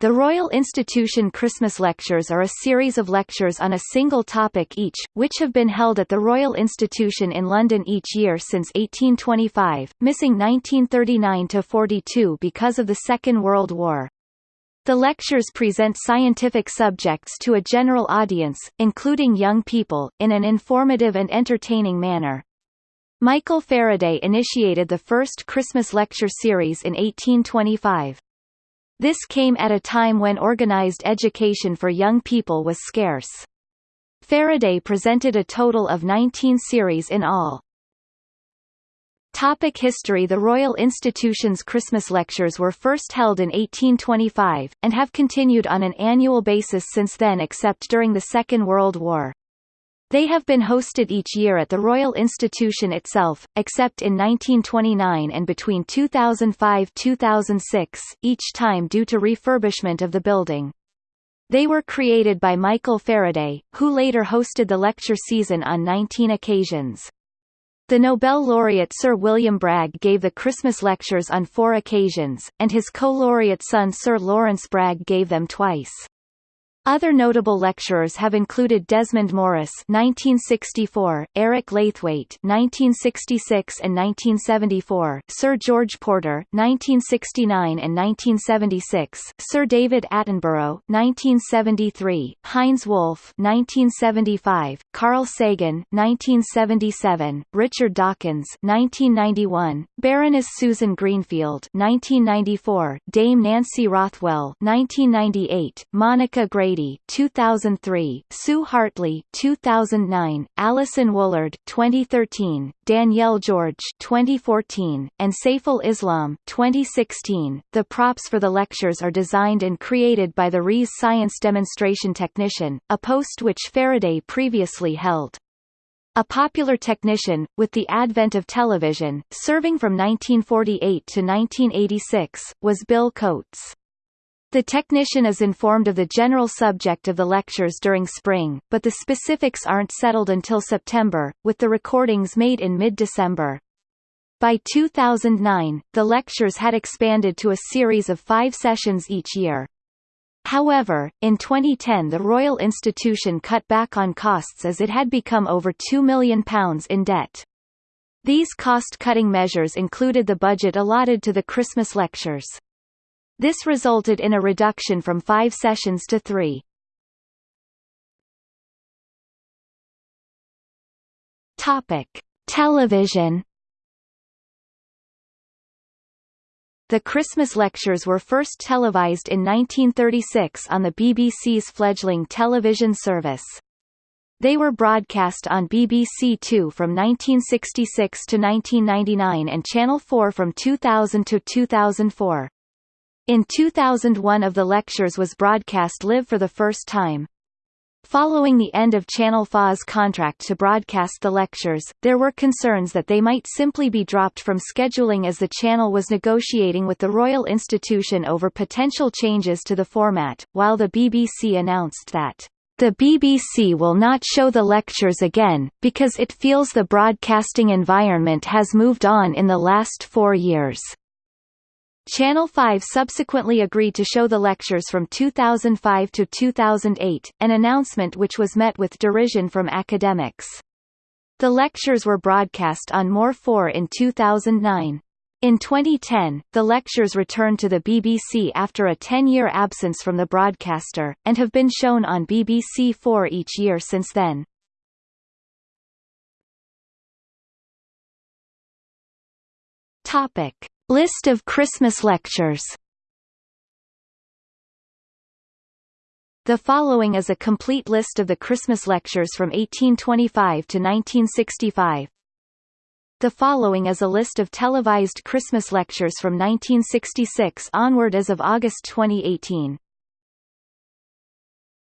The Royal Institution Christmas Lectures are a series of lectures on a single topic each, which have been held at the Royal Institution in London each year since 1825, missing 1939–42 because of the Second World War. The lectures present scientific subjects to a general audience, including young people, in an informative and entertaining manner. Michael Faraday initiated the first Christmas lecture series in 1825. This came at a time when organized education for young people was scarce. Faraday presented a total of 19 series in all. Topic history The Royal Institution's Christmas lectures were first held in 1825, and have continued on an annual basis since then except during the Second World War. They have been hosted each year at the Royal Institution itself, except in 1929 and between 2005–2006, each time due to refurbishment of the building. They were created by Michael Faraday, who later hosted the lecture season on 19 occasions. The Nobel laureate Sir William Bragg gave the Christmas lectures on four occasions, and his co-laureate son Sir Lawrence Bragg gave them twice. Other notable lecturers have included Desmond Morris (1964), Eric Laithwaite (1966 and 1974), Sir George Porter (1969 and 1976), Sir David Attenborough (1973), Heinz Wolff (1975), Carl Sagan (1977), Richard Dawkins (1991), Baroness Susan Greenfield (1994), Dame Nancy Rothwell (1998), Monica Grady 2003, Sue Hartley 2009, Alison Woollard 2013, Danielle George 2014, and Saiful Islam 2016. The props for the lectures are designed and created by the RI's science demonstration technician, a post which Faraday previously held. A popular technician, with the advent of television, serving from 1948 to 1986, was Bill Coates. The technician is informed of the general subject of the lectures during spring, but the specifics aren't settled until September, with the recordings made in mid-December. By 2009, the lectures had expanded to a series of five sessions each year. However, in 2010 the Royal Institution cut back on costs as it had become over £2 million in debt. These cost-cutting measures included the budget allotted to the Christmas lectures. This resulted in a reduction from five sessions to three. Topic: Television. The Christmas lectures were first televised in 1936 on the BBC's fledgling television service. They were broadcast on BBC Two from 1966 to 1999 and Channel 4 from 2000 to 2004. In 2001 of the lectures was broadcast live for the first time. Following the end of Channel 4's contract to broadcast the lectures, there were concerns that they might simply be dropped from scheduling as the channel was negotiating with the Royal Institution over potential changes to the format, while the BBC announced that the BBC will not show the lectures again, because it feels the broadcasting environment has moved on in the last four years. Channel 5 subsequently agreed to show the lectures from 2005 to 2008, an announcement which was met with derision from academics. The lectures were broadcast on More 4 in 2009. In 2010, the lectures returned to the BBC after a 10-year absence from the broadcaster, and have been shown on BBC 4 each year since then. Topic. List of Christmas lectures The following is a complete list of the Christmas lectures from 1825 to 1965. The following is a list of televised Christmas lectures from 1966 onward as of August 2018.